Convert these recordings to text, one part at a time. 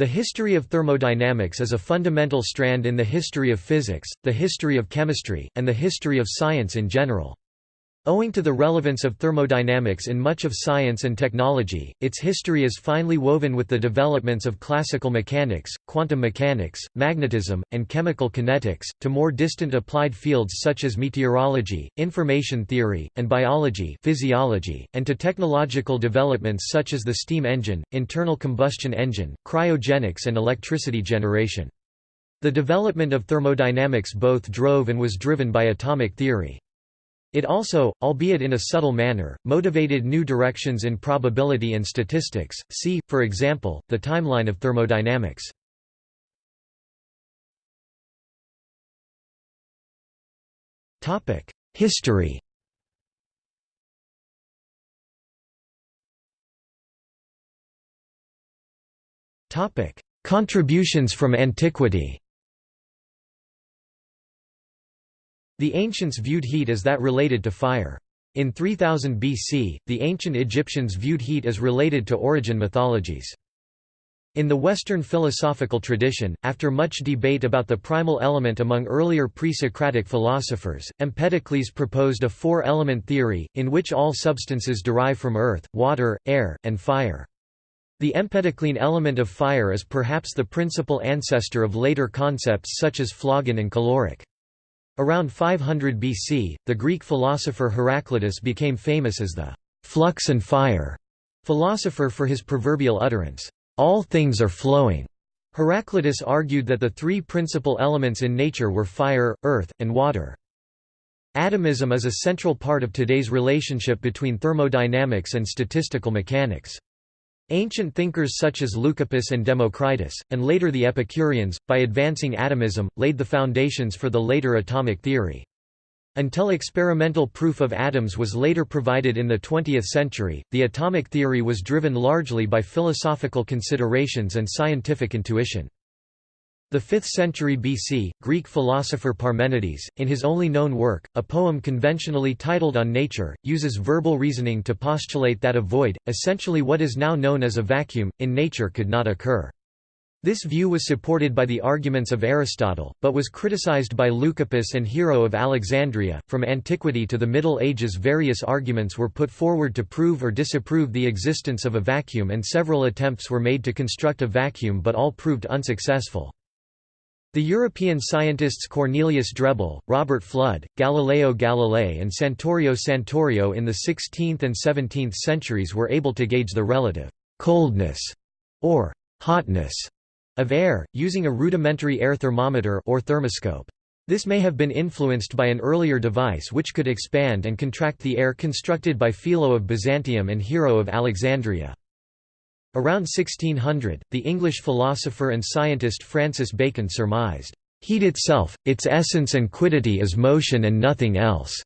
The history of thermodynamics is a fundamental strand in the history of physics, the history of chemistry, and the history of science in general. Owing to the relevance of thermodynamics in much of science and technology, its history is finely woven with the developments of classical mechanics, quantum mechanics, magnetism, and chemical kinetics, to more distant applied fields such as meteorology, information theory, and biology physiology, and to technological developments such as the steam engine, internal combustion engine, cryogenics and electricity generation. The development of thermodynamics both drove and was driven by atomic theory. It also, albeit in a subtle manner, motivated new directions in probability and statistics, see, for example, the timeline of thermodynamics. History. Contributions from antiquity The ancients viewed heat as that related to fire. In 3000 BC, the ancient Egyptians viewed heat as related to origin mythologies. In the Western philosophical tradition, after much debate about the primal element among earlier pre-Socratic philosophers, Empedocles proposed a four-element theory, in which all substances derive from earth, water, air, and fire. The Empedoclean element of fire is perhaps the principal ancestor of later concepts such as phlogon and caloric. Around 500 BC, the Greek philosopher Heraclitus became famous as the «flux and fire» philosopher for his proverbial utterance, «all things are flowing». Heraclitus argued that the three principal elements in nature were fire, earth, and water. Atomism is a central part of today's relationship between thermodynamics and statistical mechanics. Ancient thinkers such as Leucippus and Democritus, and later the Epicureans, by advancing atomism, laid the foundations for the later atomic theory. Until experimental proof of atoms was later provided in the 20th century, the atomic theory was driven largely by philosophical considerations and scientific intuition. The 5th century BC, Greek philosopher Parmenides, in his only known work, a poem conventionally titled On Nature, uses verbal reasoning to postulate that a void, essentially what is now known as a vacuum, in nature could not occur. This view was supported by the arguments of Aristotle, but was criticized by Leucippus and Hero of Alexandria. From antiquity to the Middle Ages, various arguments were put forward to prove or disapprove the existence of a vacuum, and several attempts were made to construct a vacuum, but all proved unsuccessful. The European scientists Cornelius Drebbel, Robert Fludd, Galileo Galilei and Santorio Santorio in the 16th and 17th centuries were able to gauge the relative «coldness» or «hotness» of air, using a rudimentary air thermometer or thermoscope. This may have been influenced by an earlier device which could expand and contract the air constructed by Philo of Byzantium and Hero of Alexandria. Around 1600, the English philosopher and scientist Francis Bacon surmised, "...heat itself, its essence and quiddity is motion and nothing else."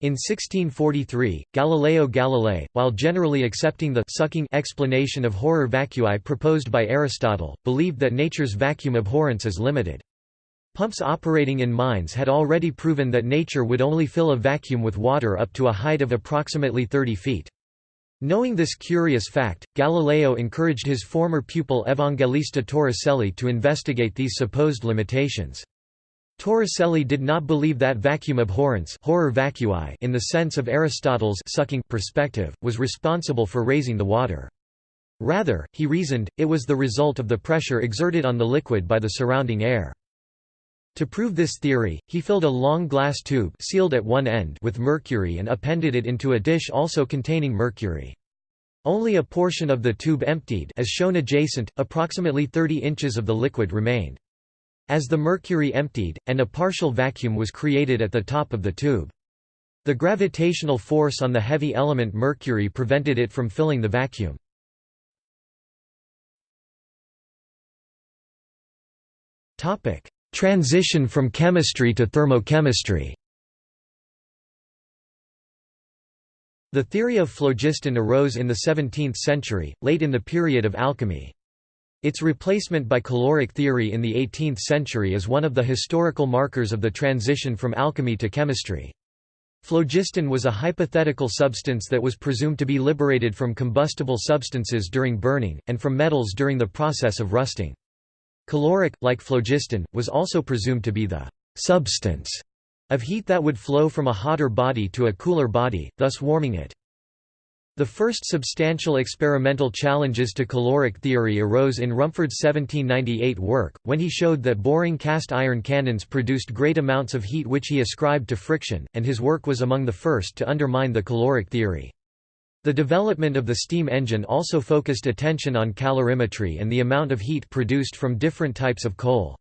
In 1643, Galileo Galilei, while generally accepting the sucking explanation of horror vacui proposed by Aristotle, believed that nature's vacuum abhorrence is limited. Pumps operating in mines had already proven that nature would only fill a vacuum with water up to a height of approximately 30 feet. Knowing this curious fact, Galileo encouraged his former pupil Evangelista Torricelli to investigate these supposed limitations. Torricelli did not believe that vacuum abhorrence horror vacui in the sense of Aristotle's sucking perspective, was responsible for raising the water. Rather, he reasoned, it was the result of the pressure exerted on the liquid by the surrounding air. To prove this theory, he filled a long glass tube sealed at one end with mercury and appended it into a dish also containing mercury. Only a portion of the tube emptied as shown adjacent, approximately 30 inches of the liquid remained. As the mercury emptied, and a partial vacuum was created at the top of the tube. The gravitational force on the heavy element mercury prevented it from filling the vacuum. Transition from chemistry to thermochemistry The theory of phlogiston arose in the 17th century, late in the period of alchemy. Its replacement by caloric theory in the 18th century is one of the historical markers of the transition from alchemy to chemistry. Phlogiston was a hypothetical substance that was presumed to be liberated from combustible substances during burning, and from metals during the process of rusting. Caloric, like phlogiston, was also presumed to be the «substance» of heat that would flow from a hotter body to a cooler body, thus warming it. The first substantial experimental challenges to caloric theory arose in Rumford's 1798 work, when he showed that boring cast iron cannons produced great amounts of heat which he ascribed to friction, and his work was among the first to undermine the caloric theory. The development of the steam engine also focused attention on calorimetry and the amount of heat produced from different types of coal.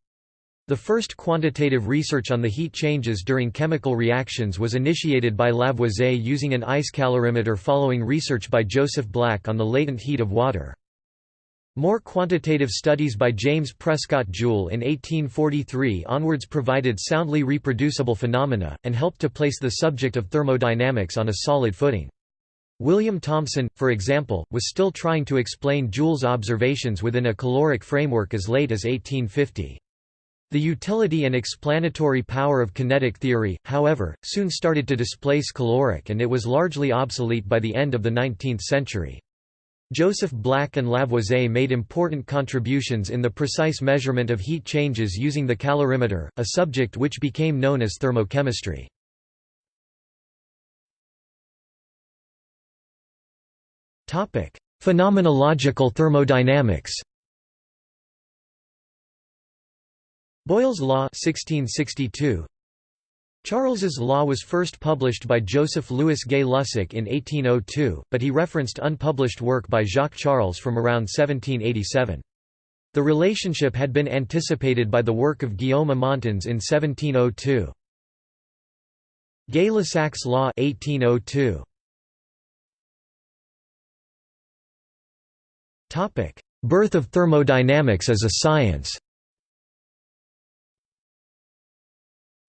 The first quantitative research on the heat changes during chemical reactions was initiated by Lavoisier using an ice calorimeter following research by Joseph Black on the latent heat of water. More quantitative studies by James Prescott Joule in 1843 onwards provided soundly reproducible phenomena, and helped to place the subject of thermodynamics on a solid footing. William Thomson, for example, was still trying to explain Joule's observations within a caloric framework as late as 1850. The utility and explanatory power of kinetic theory, however, soon started to displace caloric and it was largely obsolete by the end of the 19th century. Joseph Black and Lavoisier made important contributions in the precise measurement of heat changes using the calorimeter, a subject which became known as thermochemistry. Phenomenological thermodynamics Boyle's Law 1662. Charles's Law was first published by Joseph Louis Gay-Lussac in 1802, but he referenced unpublished work by Jacques Charles from around 1787. The relationship had been anticipated by the work of Guillaume Amontons in 1702. Gay-Lussac's Law 1802. Birth of thermodynamics as a science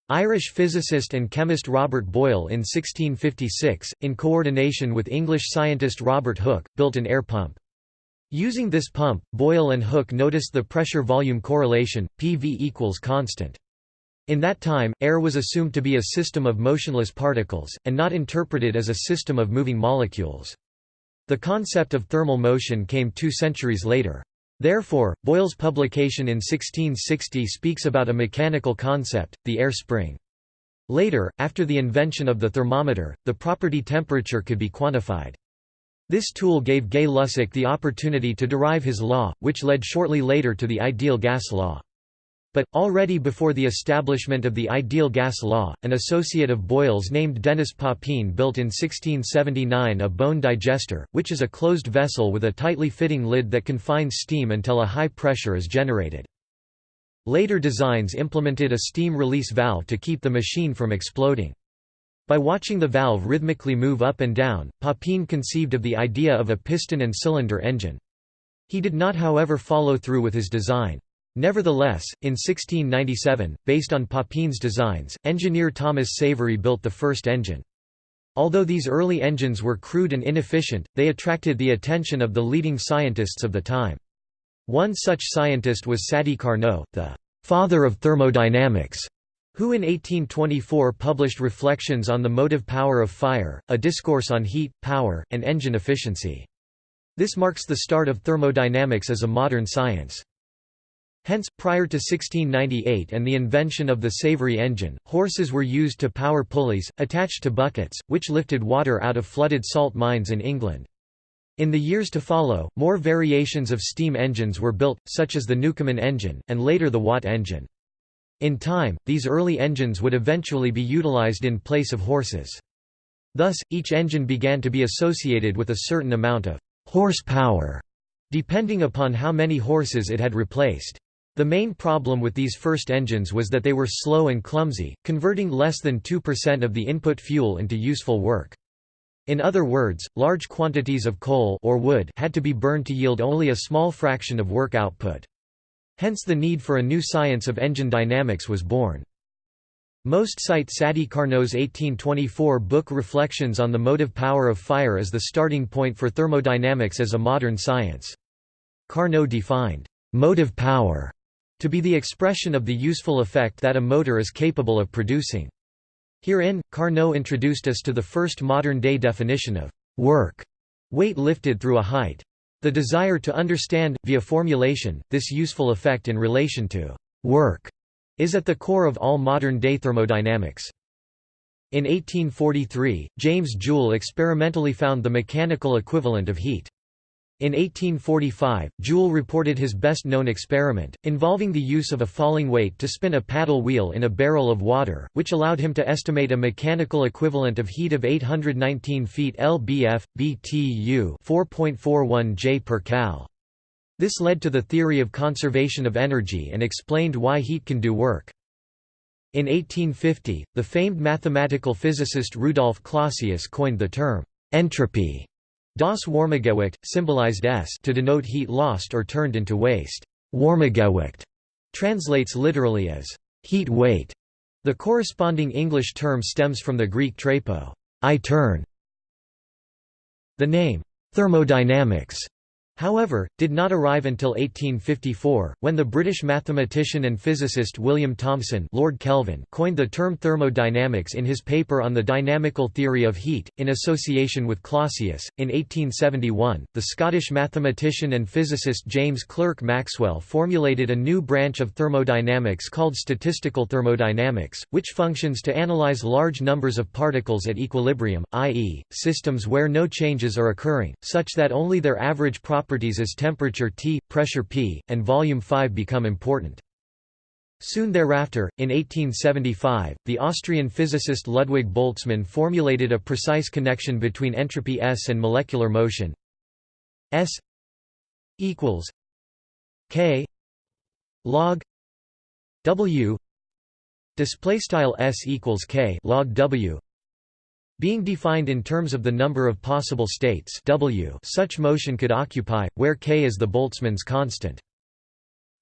Irish physicist and chemist Robert Boyle in 1656, in coordination with English scientist Robert Hooke, built an air pump. Using this pump, Boyle and Hooke noticed the pressure-volume correlation, PV equals constant. In that time, air was assumed to be a system of motionless particles, and not interpreted as a system of moving molecules. The concept of thermal motion came two centuries later. Therefore, Boyle's publication in 1660 speaks about a mechanical concept, the air spring. Later, after the invention of the thermometer, the property temperature could be quantified. This tool gave Gay-Lussac the opportunity to derive his law, which led shortly later to the ideal gas law. But, already before the establishment of the ideal gas law, an associate of Boyle's named Denis Papin built in 1679 a bone digester, which is a closed vessel with a tightly fitting lid that confines steam until a high pressure is generated. Later designs implemented a steam release valve to keep the machine from exploding. By watching the valve rhythmically move up and down, Papin conceived of the idea of a piston and cylinder engine. He did not however follow through with his design. Nevertheless, in 1697, based on Papin's designs, engineer Thomas Savery built the first engine. Although these early engines were crude and inefficient, they attracted the attention of the leading scientists of the time. One such scientist was Sadi Carnot, the «father of thermodynamics», who in 1824 published Reflections on the Motive Power of Fire, a discourse on heat, power, and engine efficiency. This marks the start of thermodynamics as a modern science. Hence, prior to 1698 and the invention of the Savery engine, horses were used to power pulleys, attached to buckets, which lifted water out of flooded salt mines in England. In the years to follow, more variations of steam engines were built, such as the Newcomen engine, and later the Watt engine. In time, these early engines would eventually be utilized in place of horses. Thus, each engine began to be associated with a certain amount of horsepower, depending upon how many horses it had replaced. The main problem with these first engines was that they were slow and clumsy, converting less than 2% of the input fuel into useful work. In other words, large quantities of coal or wood had to be burned to yield only a small fraction of work output. Hence the need for a new science of engine dynamics was born. Most cite Sadi Carnot's 1824 book Reflections on the Motive Power of Fire as the starting point for thermodynamics as a modern science. Carnot defined motive power to be the expression of the useful effect that a motor is capable of producing. Herein, Carnot introduced us to the first modern-day definition of work, weight lifted through a height. The desire to understand, via formulation, this useful effect in relation to work is at the core of all modern-day thermodynamics. In 1843, James Joule experimentally found the mechanical equivalent of heat. In 1845, Joule reported his best-known experiment, involving the use of a falling weight to spin a paddle wheel in a barrel of water, which allowed him to estimate a mechanical equivalent of heat of 819 feet lbf, BTU 4.41 J per cal. This led to the theory of conservation of energy and explained why heat can do work. In 1850, the famed mathematical physicist Rudolf Clausius coined the term entropy Das Warmegewicht, symbolized S to denote heat lost or turned into waste. Warmegewicht translates literally as heat weight. The corresponding English term stems from the Greek trepo, I turn. The name thermodynamics however, did not arrive until 1854, when the British mathematician and physicist William Thomson Lord Kelvin coined the term thermodynamics in his paper on the dynamical theory of heat, in association with Clausius. In 1871, the Scottish mathematician and physicist James Clerk Maxwell formulated a new branch of thermodynamics called statistical thermodynamics, which functions to analyze large numbers of particles at equilibrium, i.e., systems where no changes are occurring, such that only their average properties properties as temperature T, pressure P, and volume 5 become important. Soon thereafter, in 1875, the Austrian physicist Ludwig Boltzmann formulated a precise connection between entropy S and molecular motion S equals K log W display style S equals K log W being defined in terms of the number of possible states w such motion could occupy, where k is the Boltzmann's constant.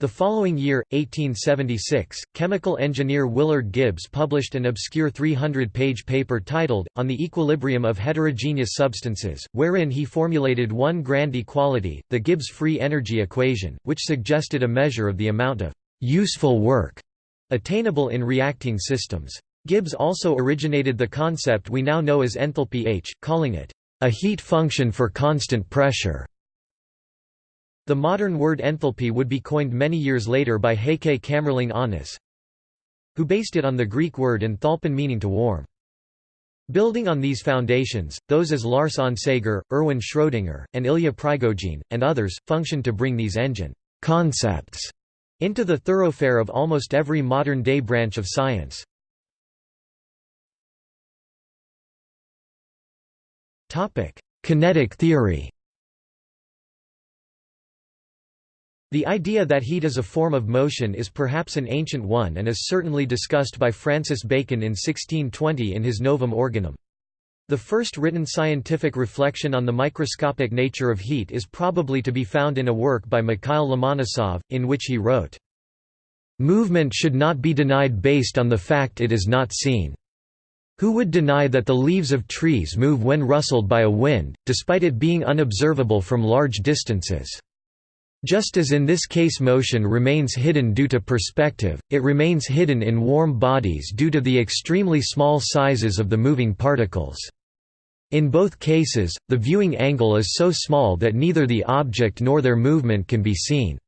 The following year, 1876, chemical engineer Willard Gibbs published an obscure 300-page paper titled, On the Equilibrium of Heterogeneous Substances, wherein he formulated one grand equality, the Gibbs free energy equation, which suggested a measure of the amount of «useful work» attainable in reacting systems. Gibbs also originated the concept we now know as enthalpy H, calling it a heat function for constant pressure. The modern word enthalpy would be coined many years later by Heike Kamerlingh Onnes, who based it on the Greek word enthalpon meaning to warm. Building on these foundations, those as Lars Onsager, Erwin Schrödinger, and Ilya Prigogine, and others, functioned to bring these engine concepts into the thoroughfare of almost every modern-day branch of science. Topic: Kinetic theory. The idea that heat is a form of motion is perhaps an ancient one and is certainly discussed by Francis Bacon in 1620 in his Novum Organum. The first written scientific reflection on the microscopic nature of heat is probably to be found in a work by Mikhail Lomonosov, in which he wrote, "...movement should not be denied based on the fact it is not seen." Who would deny that the leaves of trees move when rustled by a wind, despite it being unobservable from large distances? Just as in this case motion remains hidden due to perspective, it remains hidden in warm bodies due to the extremely small sizes of the moving particles. In both cases, the viewing angle is so small that neither the object nor their movement can be seen.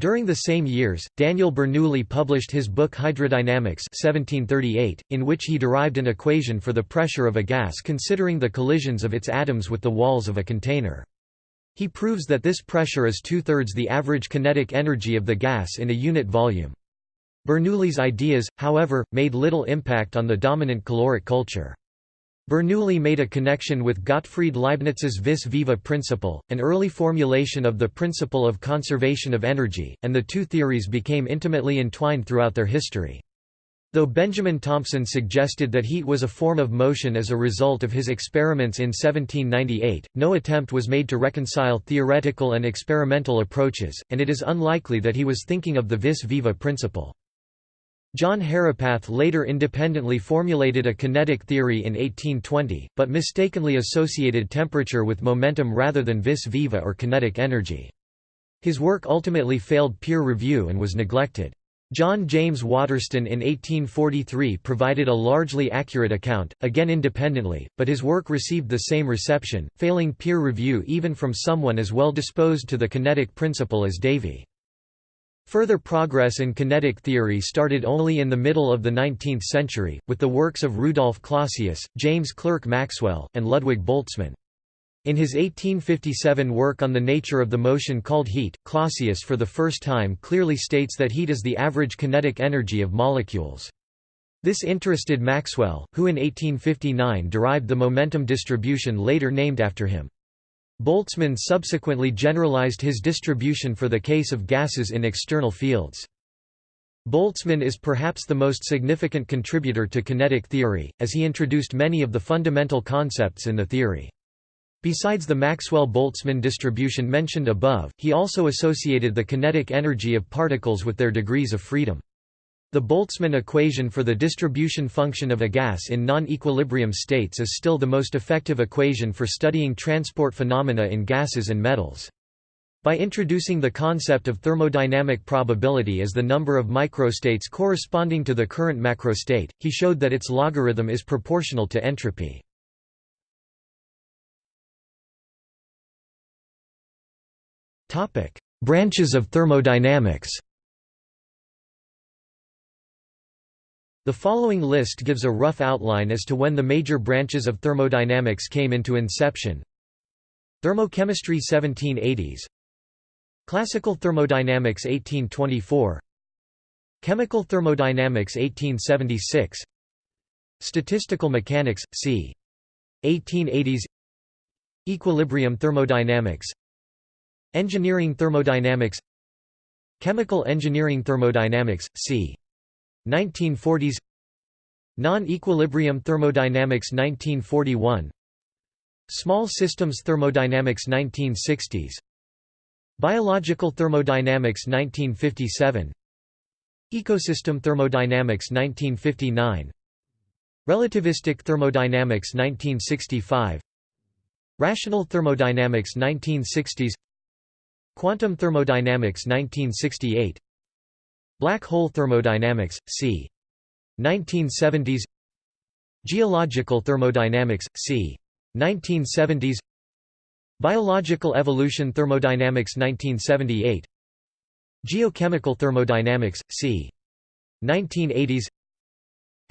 During the same years, Daniel Bernoulli published his book Hydrodynamica 1738, in which he derived an equation for the pressure of a gas considering the collisions of its atoms with the walls of a container. He proves that this pressure is two-thirds the average kinetic energy of the gas in a unit volume. Bernoulli's ideas, however, made little impact on the dominant caloric culture. Bernoulli made a connection with Gottfried Leibniz's vis viva principle, an early formulation of the principle of conservation of energy, and the two theories became intimately entwined throughout their history. Though Benjamin Thompson suggested that heat was a form of motion as a result of his experiments in 1798, no attempt was made to reconcile theoretical and experimental approaches, and it is unlikely that he was thinking of the vis viva principle. John Herapath later independently formulated a kinetic theory in 1820, but mistakenly associated temperature with momentum rather than vis viva or kinetic energy. His work ultimately failed peer review and was neglected. John James Waterston in 1843 provided a largely accurate account, again independently, but his work received the same reception, failing peer review even from someone as well disposed to the kinetic principle as Davy. Further progress in kinetic theory started only in the middle of the 19th century, with the works of Rudolf Clausius, James Clerk Maxwell, and Ludwig Boltzmann. In his 1857 work on the nature of the motion called heat, Clausius for the first time clearly states that heat is the average kinetic energy of molecules. This interested Maxwell, who in 1859 derived the momentum distribution later named after him. Boltzmann subsequently generalized his distribution for the case of gases in external fields. Boltzmann is perhaps the most significant contributor to kinetic theory, as he introduced many of the fundamental concepts in the theory. Besides the Maxwell–Boltzmann distribution mentioned above, he also associated the kinetic energy of particles with their degrees of freedom. The Boltzmann equation for the distribution function of a gas in non-equilibrium states is still the most effective equation for studying transport phenomena in gases and metals. By introducing the concept of thermodynamic probability as the number of microstates corresponding to the current macrostate, he showed that its logarithm is proportional to entropy. Branches of thermodynamics The following list gives a rough outline as to when the major branches of thermodynamics came into inception. Thermochemistry 1780s Classical thermodynamics 1824 Chemical thermodynamics 1876 Statistical mechanics, c. 1880s Equilibrium thermodynamics Engineering thermodynamics Chemical engineering thermodynamics, c. 1940s Non-equilibrium thermodynamics 1941 Small systems thermodynamics 1960s Biological thermodynamics 1957 Ecosystem thermodynamics 1959 Relativistic thermodynamics 1965 Rational thermodynamics 1960s Quantum thermodynamics 1968 Black hole thermodynamics, c. 1970s Geological thermodynamics, c. 1970s Biological evolution thermodynamics 1978 Geochemical thermodynamics, c. 1980s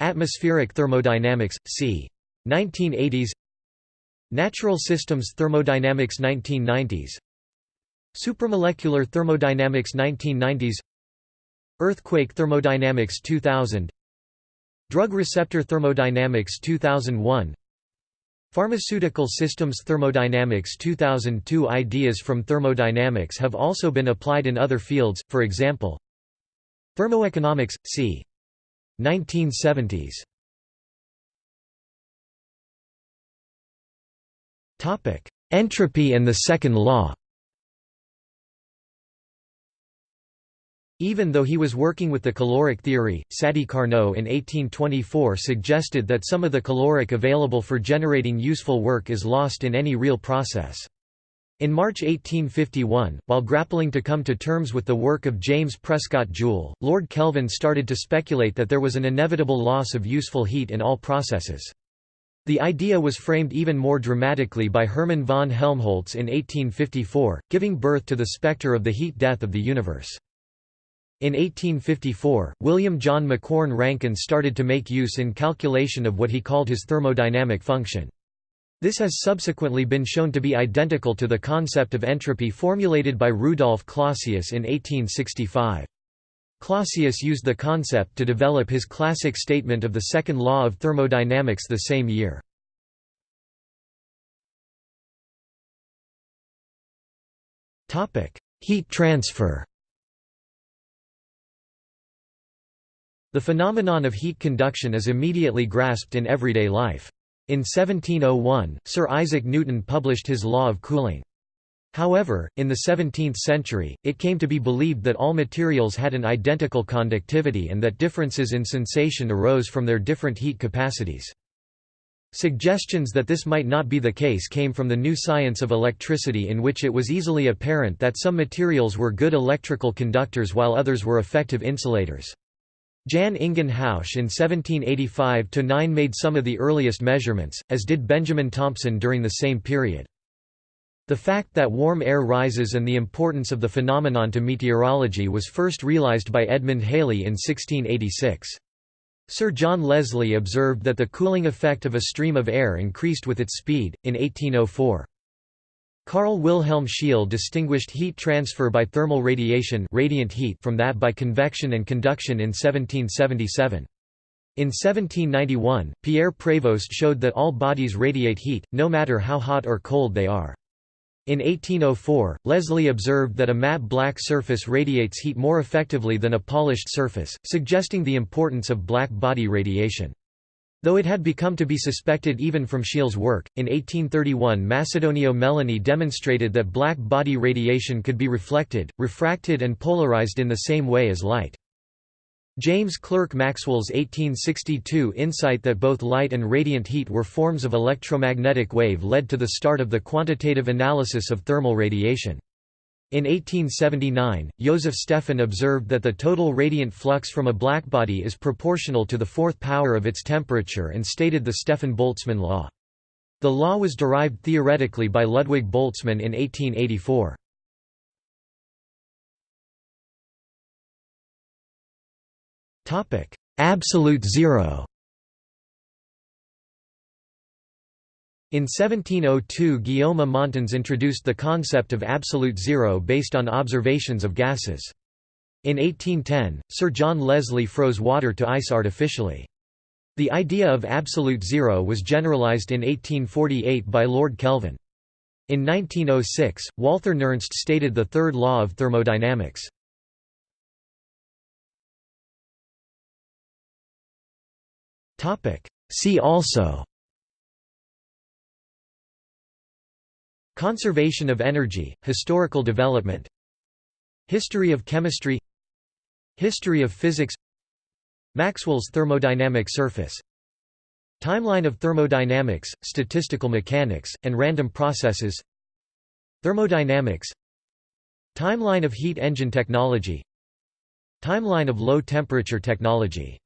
Atmospheric thermodynamics, c. 1980s Natural systems thermodynamics 1990s Supramolecular thermodynamics 1990s Earthquake thermodynamics 2000 Drug receptor thermodynamics 2001 Pharmaceutical systems thermodynamics 2002 Ideas from thermodynamics have also been applied in other fields, for example Thermoeconomics, c. 1970s Entropy and the second law Even though he was working with the caloric theory, Sadi Carnot in 1824 suggested that some of the caloric available for generating useful work is lost in any real process. In March 1851, while grappling to come to terms with the work of James Prescott Joule, Lord Kelvin started to speculate that there was an inevitable loss of useful heat in all processes. The idea was framed even more dramatically by Hermann von Helmholtz in 1854, giving birth to the spectre of the heat death of the universe. In 1854, William John Macquorn Rankine started to make use in calculation of what he called his thermodynamic function. This has subsequently been shown to be identical to the concept of entropy formulated by Rudolf Clausius in 1865. Clausius used the concept to develop his classic statement of the second law of thermodynamics the same year. Heat transfer The phenomenon of heat conduction is immediately grasped in everyday life. In 1701, Sir Isaac Newton published his law of cooling. However, in the 17th century, it came to be believed that all materials had an identical conductivity and that differences in sensation arose from their different heat capacities. Suggestions that this might not be the case came from the new science of electricity in which it was easily apparent that some materials were good electrical conductors while others were effective insulators. Jan Ingenhousz in 1785–9 made some of the earliest measurements, as did Benjamin Thompson during the same period. The fact that warm air rises and the importance of the phenomenon to meteorology was first realized by Edmund Halley in 1686. Sir John Leslie observed that the cooling effect of a stream of air increased with its speed, in 1804. Carl Wilhelm Scheele distinguished heat transfer by thermal radiation radiant heat from that by convection and conduction in 1777. In 1791, Pierre Prévost showed that all bodies radiate heat, no matter how hot or cold they are. In 1804, Leslie observed that a matte black surface radiates heat more effectively than a polished surface, suggesting the importance of black body radiation. Though it had become to be suspected even from Scheele's work, in 1831 Macedonio Melloni demonstrated that black body radiation could be reflected, refracted and polarized in the same way as light. James Clerk Maxwell's 1862 insight that both light and radiant heat were forms of electromagnetic wave led to the start of the quantitative analysis of thermal radiation. In 1879, Joseph Stefan observed that the total radiant flux from a blackbody is proportional to the fourth power of its temperature and stated the Stefan-Boltzmann law. The law was derived theoretically by Ludwig Boltzmann in 1884. Absolute zero In 1702 Guillaume Amontons introduced the concept of absolute zero based on observations of gases. In 1810, Sir John Leslie froze water to ice artificially. The idea of absolute zero was generalized in 1848 by Lord Kelvin. In 1906, Walther Nernst stated the third law of thermodynamics. See also Conservation of energy, historical development History of chemistry History of physics Maxwell's thermodynamic surface Timeline of thermodynamics, statistical mechanics, and random processes Thermodynamics Timeline of heat engine technology Timeline of low temperature technology